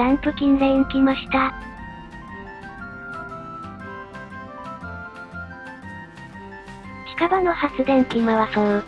ランプキンレーン来ました。近場の発電機回そう。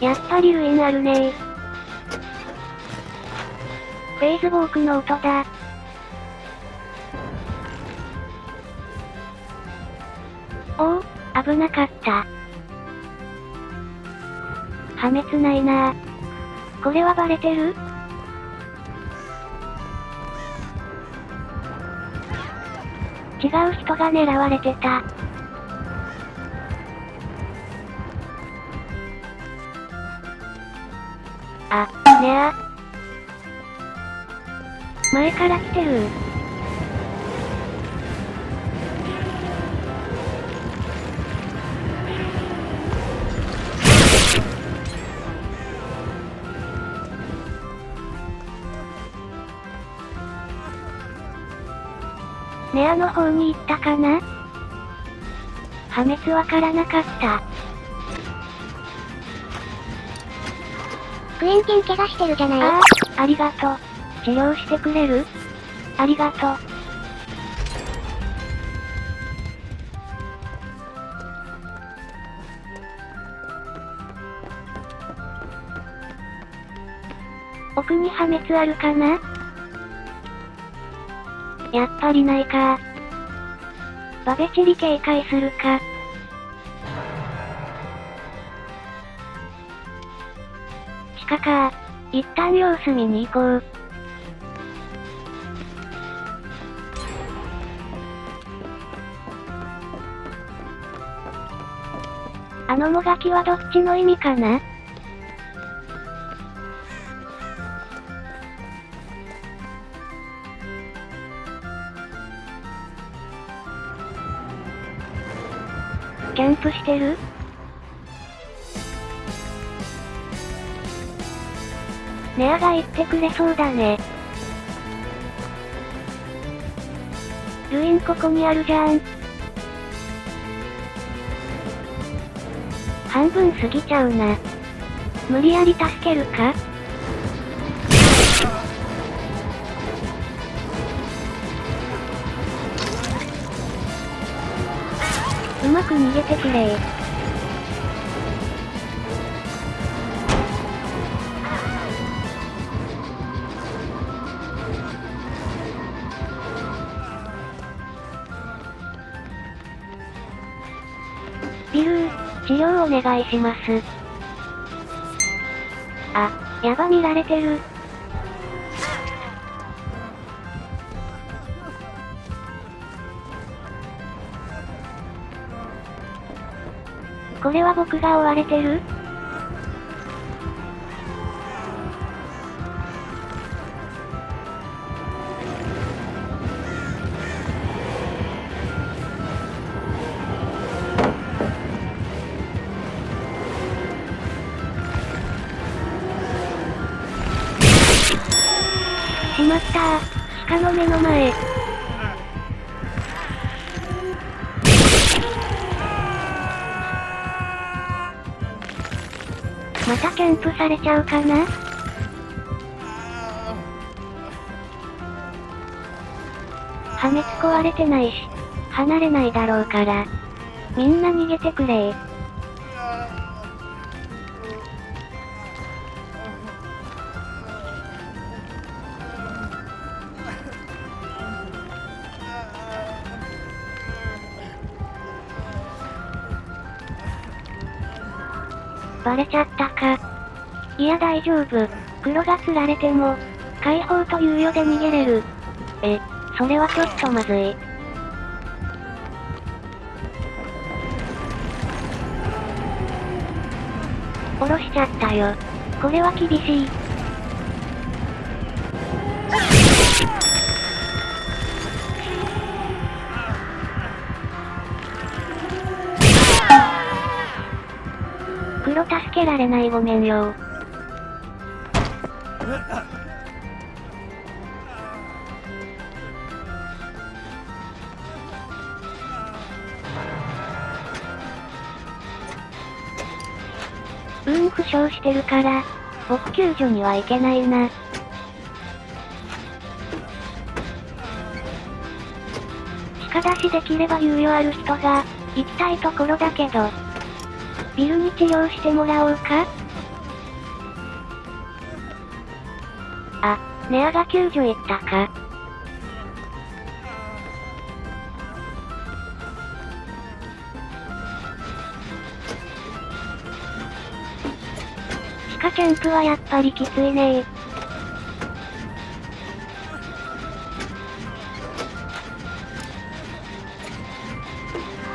やっぱりウィンあるねー。フェイズボークの音だ。おお、危なかった。破滅ないな。これはバレてる？違う人が狙われてた。あ、ねあ。前から来てる。の方に行ったかな？破滅わからなかった。クエンティン怪我してるじゃない？ああ、ありがとう。治療してくれる？ありがとう。奥に破滅あるかな？やっぱりないか。バベチリ警戒するか。地下か。一旦様子見に行こう。あのもがきはどっちの意味かな？プしてる？ネアが言ってくれそうだね。ルインここにあるじゃん。半分過ぎちゃうな。無理やり助けるか？うまく逃げてくれビルー、治療お願いします。あ、やば見られてる。これは僕が追われてる？しまったー。鹿の目の前。またキャンプされちゃうかな？破滅壊れてないし、離れないだろうから。みんな逃げてくれバレちゃったか。いや大丈夫。黒が釣られても、解放と猶予で逃げれる。え、それはちょっとまずい。下ろしちゃったよ。これは厳しい。黒助けられないごめんようん負傷してるから、僕救助には行けないな。鹿出しできれば猶予ある人が、行きたいところだけど、ビルに治療してもらおうか？あ、ネアが救助行ったか？地下キャンプはやっぱりきついね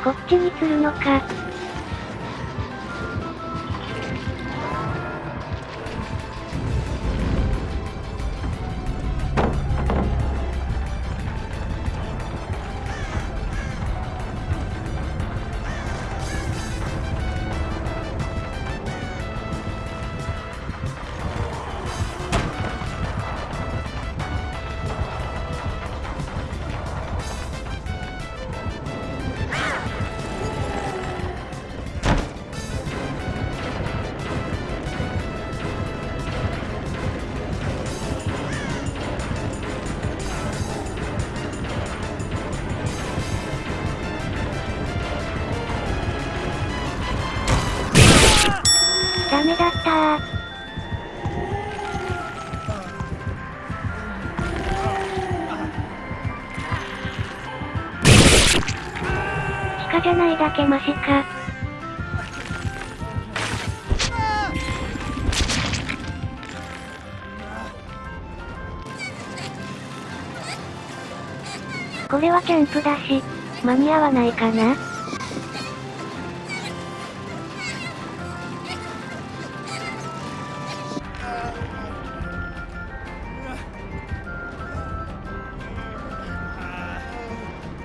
こっちに釣るのか。じゃないだけマシか。これはキャンプだし、間に合わないかな？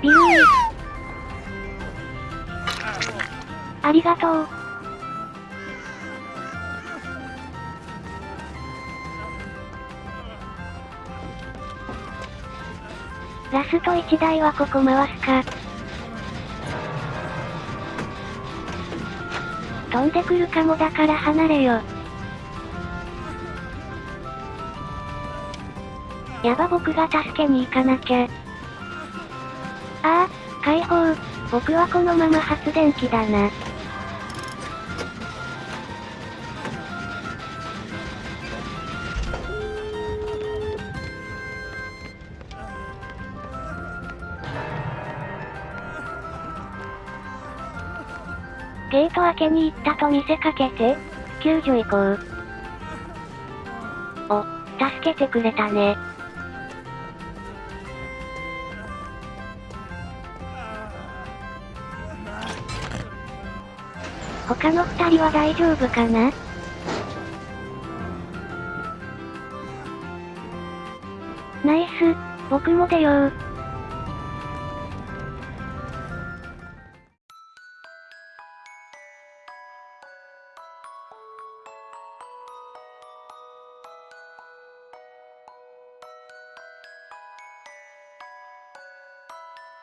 ビルーありがとう。ラスト1台はここ回すか。飛んでくるかもだから離れよ。やば僕が助けに行かなきゃ。ああ、解放。僕はこのまま発電機だな。ゲート開けに行ったと見せかけて、救助行こう。お、助けてくれたね。他の二人は大丈夫かな？ナイス、僕も出よう。